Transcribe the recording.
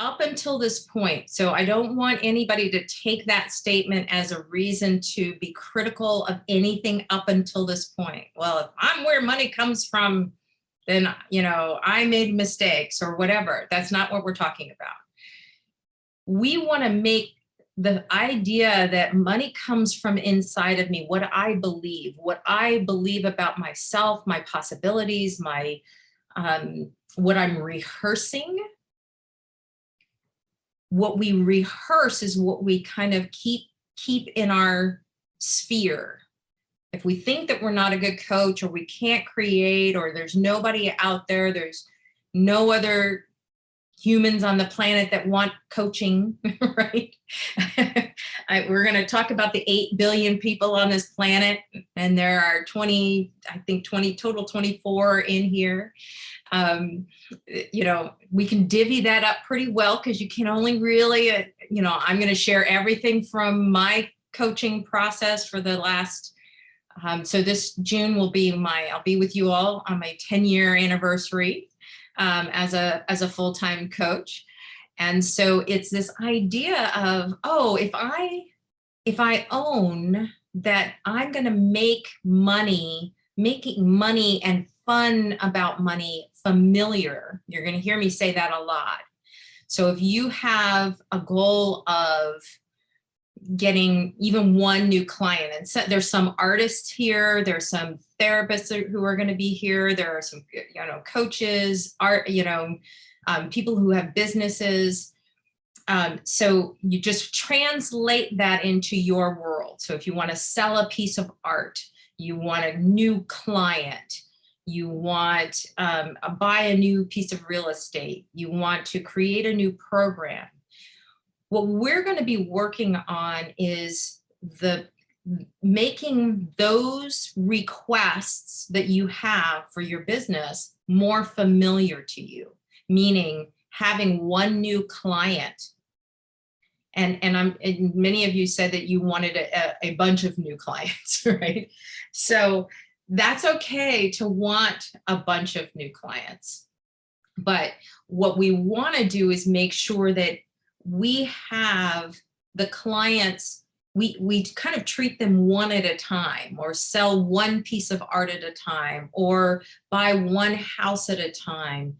up until this point, so I don't want anybody to take that statement as a reason to be critical of anything up until this point. Well, if I'm where money comes from, then, you know, I made mistakes or whatever. That's not what we're talking about. We want to make the idea that money comes from inside of me, what I believe, what I believe about myself, my possibilities, my um, what I'm rehearsing. What we rehearse is what we kind of keep keep in our sphere. If we think that we're not a good coach or we can't create or there's nobody out there, there's no other humans on the planet that want coaching, right? I, we're going to talk about the 8 billion people on this planet, and there are 20, I think 20, total 24 in here. Um, you know, we can divvy that up pretty well because you can only really, uh, you know, I'm going to share everything from my coaching process for the last um, so this June will be my, I'll be with you all on my 10 year anniversary um, as a as a full-time coach. And so it's this idea of, oh, if I if I own that I'm going to make money, making money and fun about money familiar. You're going to hear me say that a lot. So if you have a goal of getting even one new client. And so there's some artists here, there's some therapists who are going to be here, there are some, you know, coaches, art, you know, um, people who have businesses. Um, so you just translate that into your world. So if you want to sell a piece of art, you want a new client, you want um, buy a new piece of real estate, you want to create a new program, what we're going to be working on is the making those requests that you have for your business more familiar to you, meaning having one new client. And, and I'm and many of you said that you wanted a, a bunch of new clients, right? So that's okay to want a bunch of new clients. But what we want to do is make sure that we have the clients, we, we kind of treat them one at a time or sell one piece of art at a time or buy one house at a time.